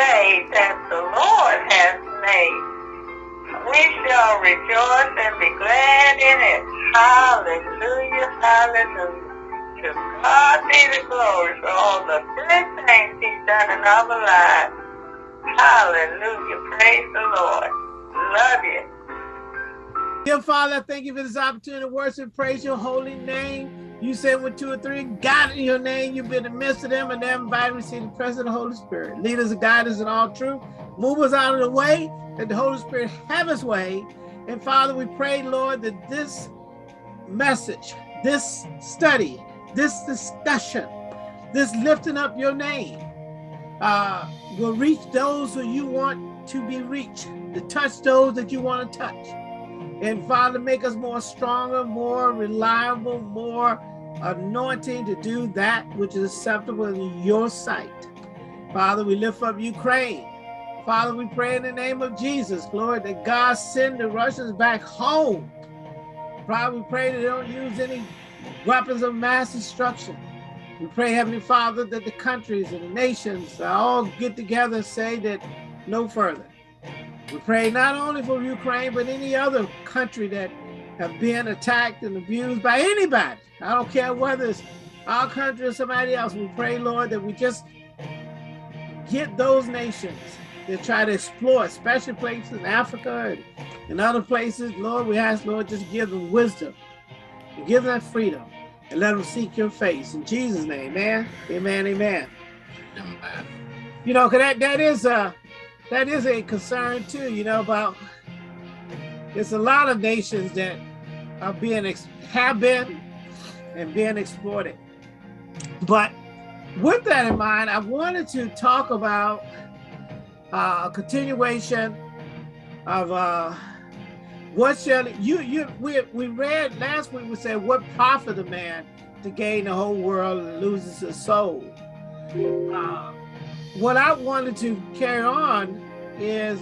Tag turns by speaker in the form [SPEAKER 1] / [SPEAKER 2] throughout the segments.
[SPEAKER 1] day that the Lord has made. We shall rejoice and be glad in it. Hallelujah, hallelujah. To God be the glory for all the good things he's done in our lives. Hallelujah, praise the Lord. Love you.
[SPEAKER 2] Dear Father, thank you for this opportunity to worship, praise your holy name. You said with two or three, God in your name, you've been in the midst of them and they're invited to receive the presence of the Holy Spirit. Lead us and guide us in all truth. Move us out of the way, that the Holy Spirit have his way. And Father, we pray, Lord, that this message, this study, this discussion, this lifting up your name uh, will reach those who you want to be reached, to touch those that you want to touch. And Father, make us more stronger, more reliable, more anointing to do that which is acceptable in your sight. Father, we lift up Ukraine. Father, we pray in the name of Jesus, Lord, that God send the Russians back home. Father, we pray that they don't use any weapons of mass destruction. We pray, Heavenly Father, that the countries and the nations all get together and say that no further. We pray not only for Ukraine, but any other country that have been attacked and abused by anybody. I don't care whether it's our country or somebody else. We pray, Lord, that we just get those nations that try to exploit, especially places in Africa and, and other places. Lord, we ask, Lord, just give them wisdom and give them freedom and let them seek your face. In Jesus' name, man. Amen, amen. amen. You know, cause that, that is a that is a concern too, you know, about there's a lot of nations that are being have been and being exploited. But with that in mind, I wanted to talk about uh, a continuation of uh, what shall you you we we read last week we said what profit a man to gain the whole world and loses his soul. Uh, what I wanted to carry on is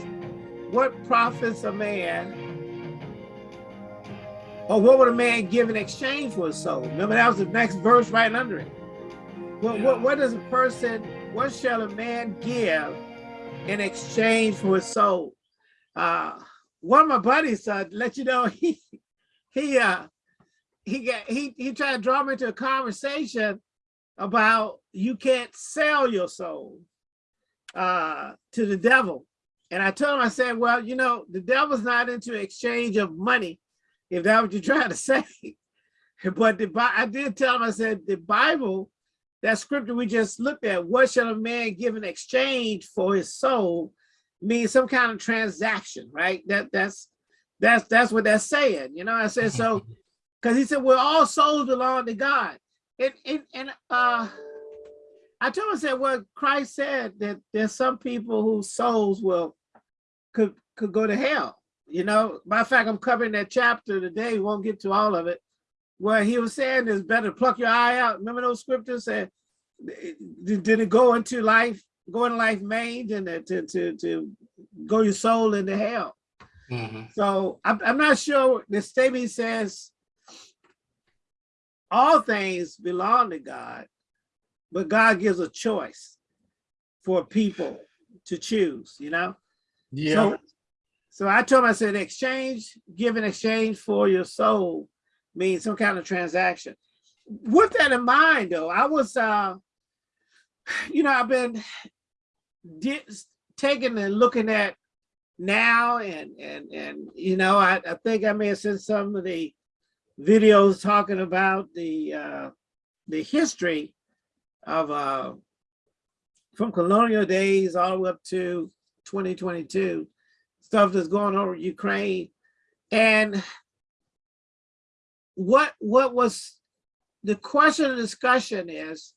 [SPEAKER 2] what profits a man or what would a man give in exchange for his soul? Remember that was the next verse right under it. What, yeah. what, what does a person, what shall a man give in exchange for his soul? Uh, one of my buddies uh, let you know he he uh he got he he tried to draw me into a conversation about you can't sell your soul uh to the devil and i told him i said well you know the devil's not into exchange of money if that's what you're trying to say but the i did tell him i said the bible that scripture we just looked at what shall a man give in exchange for his soul means some kind of transaction, right? That that's that's that's what that's saying. You know, I said so because he said, we're all souls belong to God. And and, and uh I told him I said, well, Christ said that there's some people whose souls will could could go to hell. You know, matter of fact, I'm covering that chapter today, we won't get to all of it, where he was saying is better pluck your eye out. Remember those scriptures said, did it go into life go in life maimed and to, to, to go your soul into hell. Mm -hmm. So I'm, I'm not sure the statement says all things belong to God, but God gives a choice for people to choose, you know?
[SPEAKER 3] Yeah.
[SPEAKER 2] So, so I told him, I said, exchange, give in exchange for your soul means some kind of transaction. With that in mind, though, I was, uh, you know, I've been taking and looking at now and and and you know I, I think I may have seen some of the videos talking about the uh, the history of uh, from colonial days all the way up to 2022 stuff that's going on with Ukraine. And what what was the question of discussion is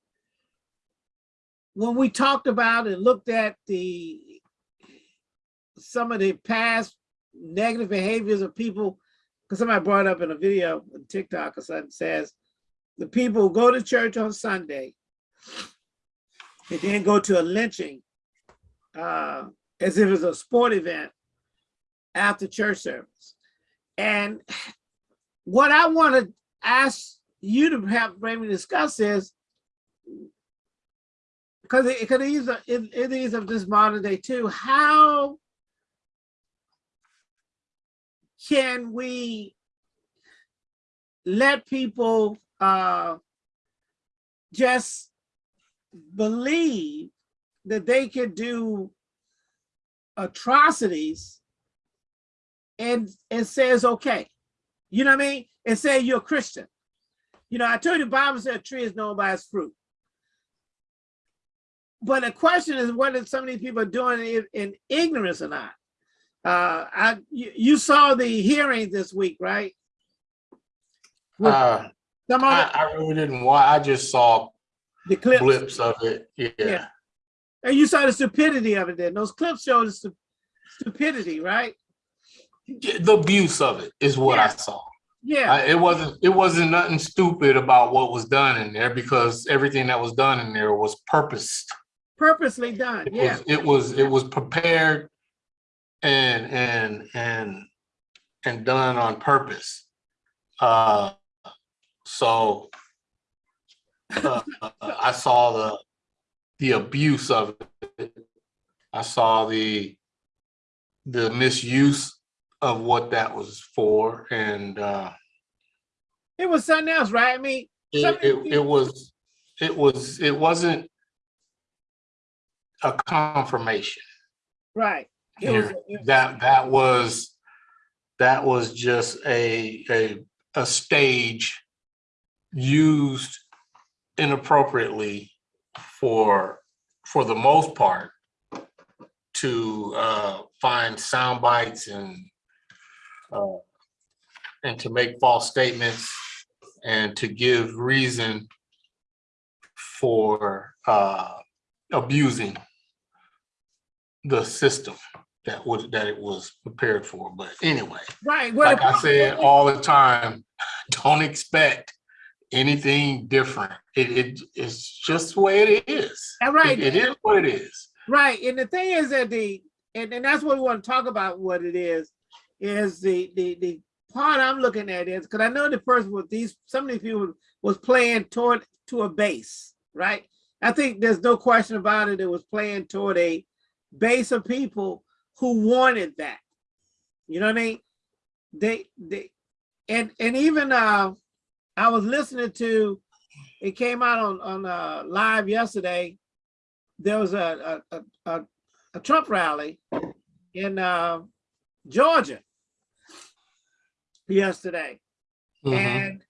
[SPEAKER 2] when we talked about and looked at the some of the past negative behaviors of people, because somebody brought up in a video on TikTok or something says, the people go to church on Sunday and then go to a lynching uh, as if it's a sport event after church service. And what I want to ask you to have maybe discuss is because it, because these are, it, it is of this modern day too, how can we let people uh just believe that they could do atrocities and it says okay you know what i mean and say you're a christian you know i told you the bible said a tree is known by its fruit but the question is whether some of these people are doing it in ignorance or not uh i you, you saw the hearing this week right With
[SPEAKER 3] Uh,
[SPEAKER 2] some
[SPEAKER 3] I, I really didn't watch. I just saw
[SPEAKER 2] the clips
[SPEAKER 3] blips of it. Yeah.
[SPEAKER 2] Yeah. and you saw the stupidity of it then those clips show the stu- stupidity right
[SPEAKER 3] The abuse of it is what I saw.
[SPEAKER 2] yeah
[SPEAKER 3] I, it wasn't. It wasn't nothing stupid about what was done in there because everything that was done in there was purposed.
[SPEAKER 2] purposely done
[SPEAKER 3] It
[SPEAKER 2] yeah
[SPEAKER 3] was. It was. It was prepared and and and and done on purpose. Uh, so uh, I saw the the abuse of it. I saw the the misuse of what that was for, and uh,
[SPEAKER 2] it was something else right i mean
[SPEAKER 3] it, it, it was it was it wasn't a confirmation.
[SPEAKER 2] right it was,
[SPEAKER 3] That that was that was just a a a stage used inappropriately for for the most part to uh find sound bites and uh and to make false statements and to give reason for uh abusing the system that was that it was prepared for. But anyway,
[SPEAKER 2] right well,
[SPEAKER 3] like I said all the time, don't expect anything different. It, it it's just the way it is.
[SPEAKER 2] All right.
[SPEAKER 3] It- it is what it is.
[SPEAKER 2] Right, and the thing is that the and, and that's what we want to talk about. What it is is the the the part I'm looking at is because I know the person with these some of these people was playing toward to a base, right? I think there's no question about it. It was playing toward a base of people who wanted that. You know what I mean? They they and and even uh I was listening to it came out on on uh live yesterday there was a a, a, a, Trump rally in uh, Georgia yesterday,
[SPEAKER 3] Mhm.
[SPEAKER 2] and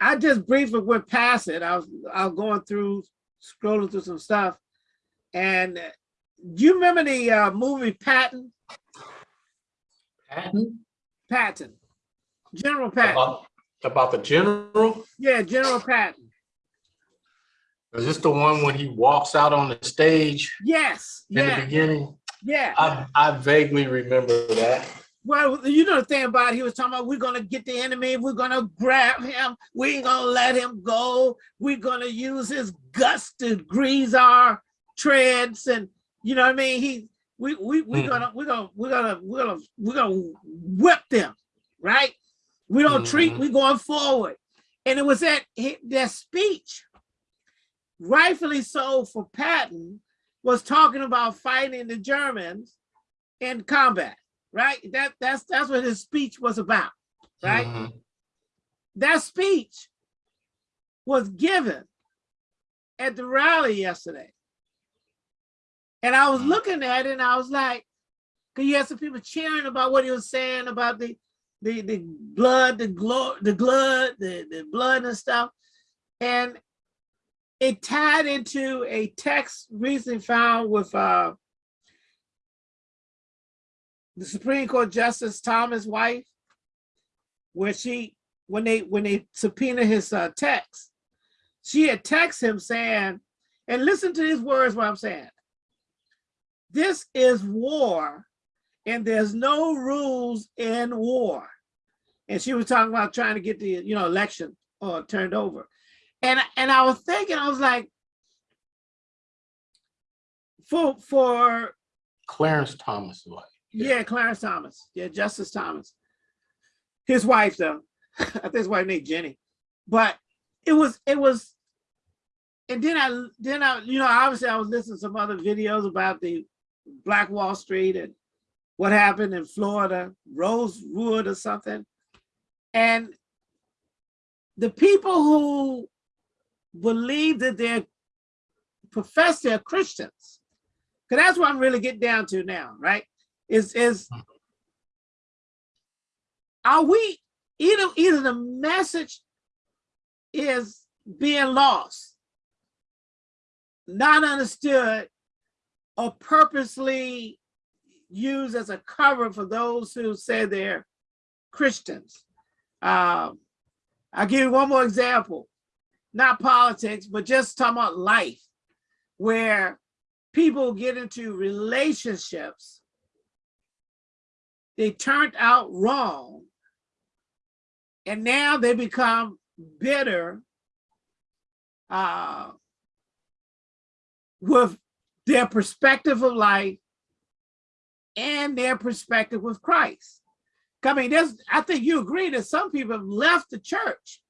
[SPEAKER 2] I just briefly went past it. I was I was going through scrolling through some stuff, and do you remember the uh, movie Patton?
[SPEAKER 3] Patton?
[SPEAKER 2] Patton, General Patton.
[SPEAKER 3] About, about the general?
[SPEAKER 2] Yeah, General Patton.
[SPEAKER 3] Is this the one when he walks out on the stage
[SPEAKER 2] Yes,
[SPEAKER 3] in the beginning?
[SPEAKER 2] yeah.
[SPEAKER 3] I I vaguely remember that.
[SPEAKER 2] Well, you know the thing about it, he was talking about we're gonna get the enemy, we're gonna grab him, we ain't gonna let him go, we're gonna use his guts to grease our treads, and you know what I mean? He we we we
[SPEAKER 3] Mhm.
[SPEAKER 2] gonna we're gonna we're gonna we're gonna we're gonna whip them, right? We don't treat,
[SPEAKER 3] Mhm.
[SPEAKER 2] we going forward. And it was that that speech, rightfully so for Patton, was talking about fighting the Germans in combat right? That that's that's what his speech was about, right?
[SPEAKER 3] Mhm.
[SPEAKER 2] That speech was given at the rally yesterday. And I was
[SPEAKER 3] Mm.
[SPEAKER 2] looking at it and I was like, because you had some people cheering about what he was saying about the the the blood, the glory, the blood, the, the blood and stuff. And it tied into a text recently found with uh the Supreme Court Justice Thomas' wife, where she, when they when they subpoena his uh, text, she had him saying, and listen to these words what I'm saying. This is war, and there's no rules in war. And she was talking about trying to get the you know election uh, turned over, and and I was thinking, I was like, for for
[SPEAKER 3] Clarence Thomas wife.
[SPEAKER 2] Yeah, Clarence Thomas. Yeah, Justice Thomas. His wife, though. I think his wife named Ginni. But it was it was and then I, then I, you know, obviously I was listening to some other videos about the Black Wall Street and what happened in Florida, Rosewood or something. And the people who believe that they're profess they're Christians, because that's what I'm really getting down to now, right? Is is are we either either the message is being lost, not understood, or purposely used as a cover for those who say they're Christians. Um, I'll give you one more example, not politics, but just talking about life, where people get into relationships, they turned out wrong, and now they become bitter uh, with their perspective of life and their perspective with Christ. I mean, there's, I think you agree that some people have left the church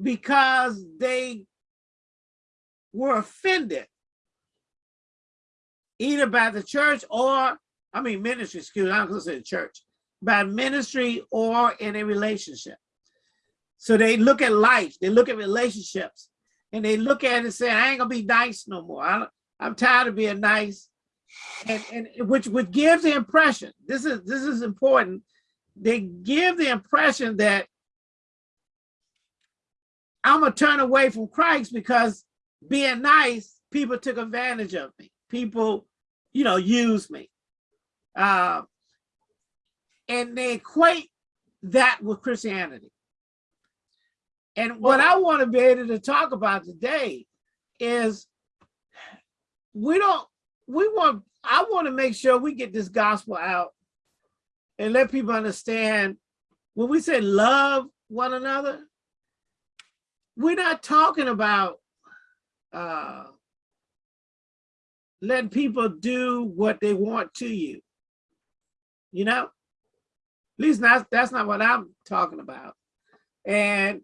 [SPEAKER 2] because they were offended either by the church or, I mean, ministry, excuse me, I'm gonna say church, by ministry or in a relationship. So they look at life, they look at relationships, and they look at it and say, I ain't gonna be nice no more. I, I'm tired of being nice. And, and which which gives the impression, this is this is important, they give the impression that I'm gonna turn away from Christ because being nice, people took advantage of me. People, you know, use me. Uh, and they equate that with Christianity. And what I want to be able to talk about today is we don't, we want, I want to make sure we get this gospel out and let people understand when we say love one another, we're not talking about uh, letting people do what they want to you. You know, at least not, that's not what I'm talking about. And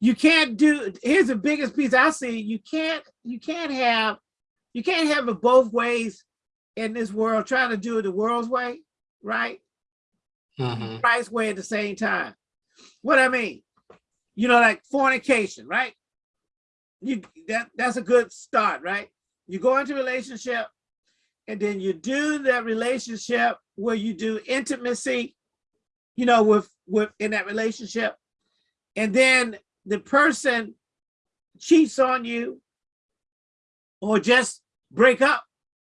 [SPEAKER 2] you can't do, here's the biggest piece I see, you can't, you can't have, you can't have it both ways in this world, trying to do it the world's way, right?
[SPEAKER 3] Mhm.
[SPEAKER 2] Christ's way at the same time. What I mean, you know, like fornication, right? You that that's a good start, right? You go into a relationship and then you do that relationship where you do intimacy, you know, with with in that relationship. And then the person cheats on you or just break up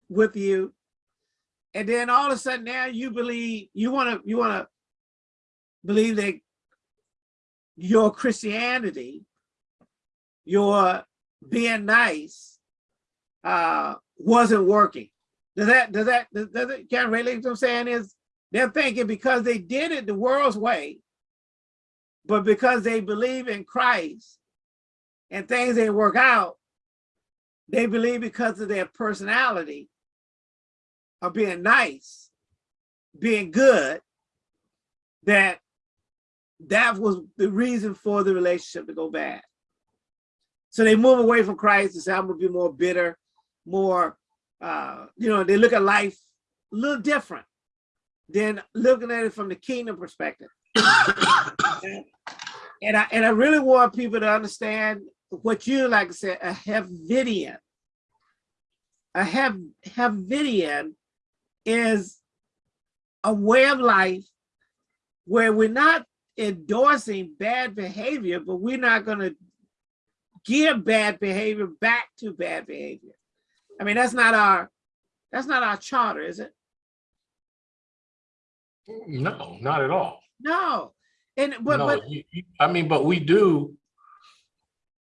[SPEAKER 2] with you. And then all of a sudden now you believe you want to you want to believe that your Christianity, your being nice, uh, wasn't working. Does that, does that, does does it, can relate what I'm saying is, they're thinking because they did it the world's way, but because they believe in Christ and things didn't work out, they believe because of their personality of being nice, being good, that that was the reason for the relationship to go bad. So they move away from Christ and say, I'm gonna be more bitter, more, uh, you know, they look at life a little different than looking at it from the kingdom perspective. and I and I really want people to understand what you like I said, a Havidian. A have Havidian is a way of life where we're not endorsing bad behavior, but we're not going to give bad behavior back to bad behavior. I mean, that's not our that's not our charter, is it?
[SPEAKER 3] No, not at all.
[SPEAKER 2] No. And but,
[SPEAKER 3] No,
[SPEAKER 2] but
[SPEAKER 3] I mean, but we do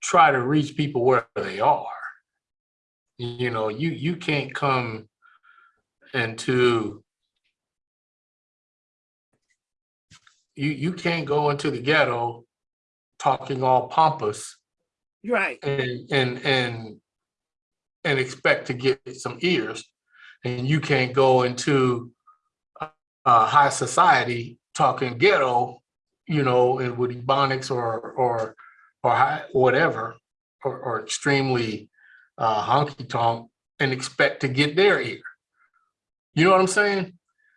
[SPEAKER 3] try to reach people where they are. You know, you, you can't come into you, you can't go into the ghetto talking all pompous
[SPEAKER 2] right,
[SPEAKER 3] and, and, and, and expect to get some ears. And you can't go into uh, high society talking ghetto, you know, and with ebonics or, or, or high, whatever, or, or extremely uh, honky tonk and expect to get their ear. You know what I'm saying?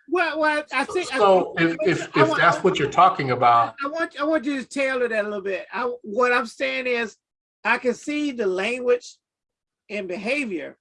[SPEAKER 2] Well, well, I think.
[SPEAKER 3] So if, if, if that's what you're talking about,
[SPEAKER 2] I want, I want you to tailor that a little bit. I, what I'm saying is, I can see the language and behavior,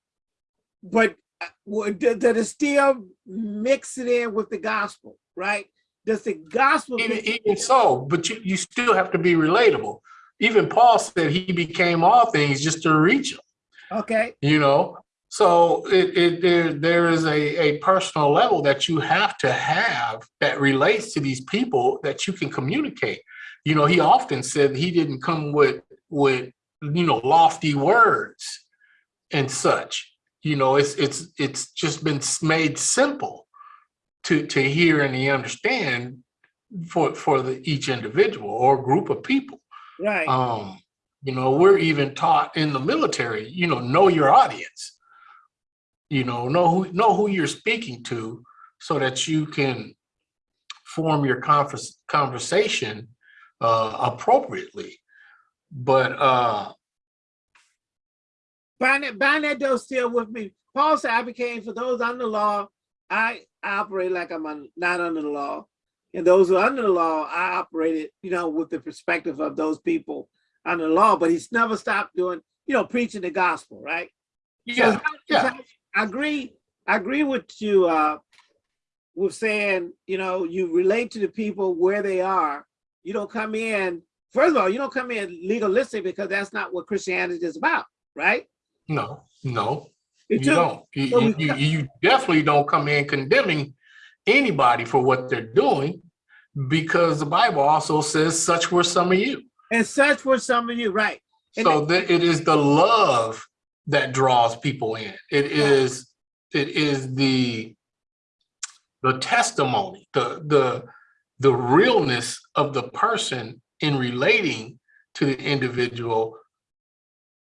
[SPEAKER 2] but uh, what- that that is still mix it in with the gospel, right? Does the gospel?
[SPEAKER 3] even, even so, but you, you still have to be relatable. Even Paul said he became all things just to reach them.
[SPEAKER 2] Okay,
[SPEAKER 3] you know so it, it there there is a a personal level that you have to have that relates to these people that you can communicate you know he often said he didn't come with with you know lofty words and such. You know it's it's it's just been made simple to to hear and to understand for for the each individual or group of people.
[SPEAKER 2] Right.
[SPEAKER 3] um you know we're even taught in the military you know know your audience. You know know who know who you're speaking to so that you can form your converse, conversation uh appropriately. But uh
[SPEAKER 2] Bind that, bind that door still with me. Paul said, I became for those under the law, I operate like I'm un- not under the law. And those who are under the law, I operated, you know, with the perspective of those people under the law, but he's never stopped doing, you know, preaching the gospel, right?
[SPEAKER 3] yeah
[SPEAKER 2] So,
[SPEAKER 3] yeah
[SPEAKER 2] I agree, I agree with you, uh, with saying, you know, you relate to the people where they are. You don't come in, first of all, you don't come in legalistic because that's not what Christianity is about, right?
[SPEAKER 3] No no
[SPEAKER 2] It
[SPEAKER 3] you don't. You,
[SPEAKER 2] so
[SPEAKER 3] you, you, you definitely don't come in condemning anybody for what they're doing because the bible also says such were some of you.
[SPEAKER 2] And such were some of you, right? And
[SPEAKER 3] so that it is the love that draws people in. It is it is the the testimony the the the realness of the person in relating to the individual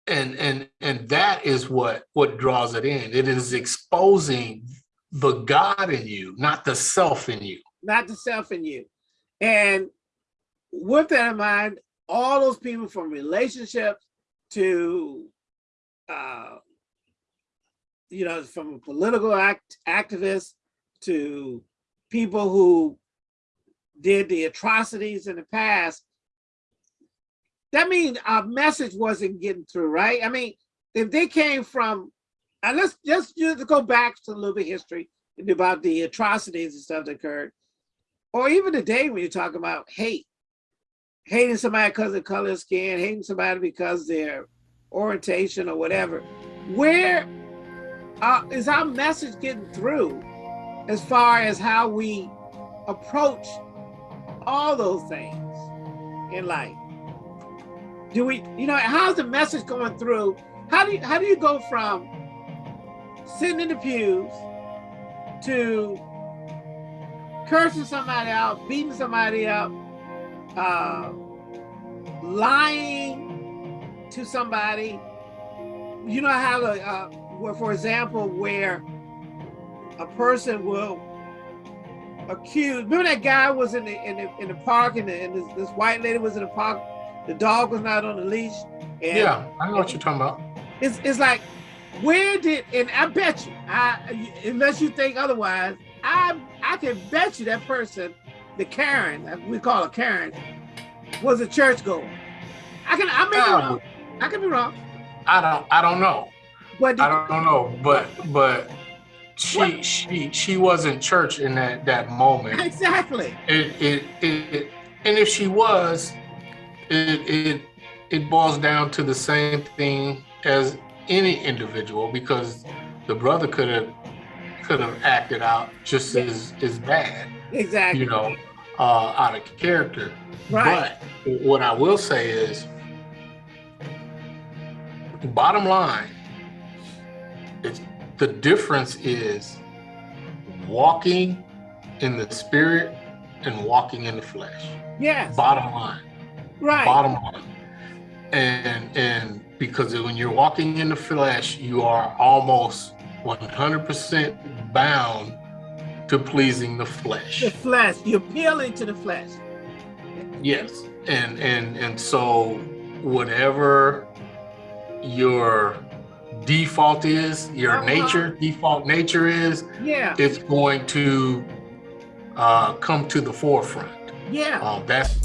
[SPEAKER 3] and and and that is what what draws it in it is exposing the god in you not the self in you
[SPEAKER 2] not the self in you. And with that in mind, all those people from relationships to, uh, you know, from political act activists to people who did the atrocities in the past, that means our message wasn't getting through, right? I mean, if they came from, and let's just, go back to a little bit history about the atrocities and stuff that occurred or even today when you talk about hate, hating somebody because of color of skin, hating somebody because their orientation or whatever, where uh, is our message getting through as far as how we approach all those things in life? Do we, you know, how's the message going through? How do you, how do you go from sitting in the pews to cursing somebody out, beating somebody up, uh, lying to somebody. You know how, the, uh, where, for example, where a person will accuse. Remember that guy was in the in the in the park, and, the, and this, this white lady was in the park. The dog was not on the leash.
[SPEAKER 3] Yeah i know what you're talking about
[SPEAKER 2] it's it's like where did and I bet you I unless you think otherwise I I can bet you that person the Karen we call her Karen was a church goer. I can I may be
[SPEAKER 3] Um,
[SPEAKER 2] wrong. I could be wrong,
[SPEAKER 3] i don't i don't know
[SPEAKER 2] but
[SPEAKER 3] I don't know, but but she she she wasn't church in that that moment.
[SPEAKER 2] exactly
[SPEAKER 3] It it it, it and if she was, it it it boils down to the same thing as any individual because the brother could have could have acted out just as as bad,
[SPEAKER 2] exactly.
[SPEAKER 3] you know, uh, out of character.
[SPEAKER 2] right.
[SPEAKER 3] But what I will say is, bottom line, it's the difference is walking in the spirit and walking in the flesh.
[SPEAKER 2] yes.
[SPEAKER 3] Bottom line,
[SPEAKER 2] right
[SPEAKER 3] bottom line. And and because when you're walking in the flesh, you are almost 100% bound to pleasing the flesh.
[SPEAKER 2] the flesh you're appealing to the flesh
[SPEAKER 3] Yes, and and and so whatever your default is, your
[SPEAKER 2] Uh-huh.
[SPEAKER 3] nature, default nature is,
[SPEAKER 2] Yeah,
[SPEAKER 3] it's going to uh, come to the forefront.
[SPEAKER 2] yeah.
[SPEAKER 3] Uh, that's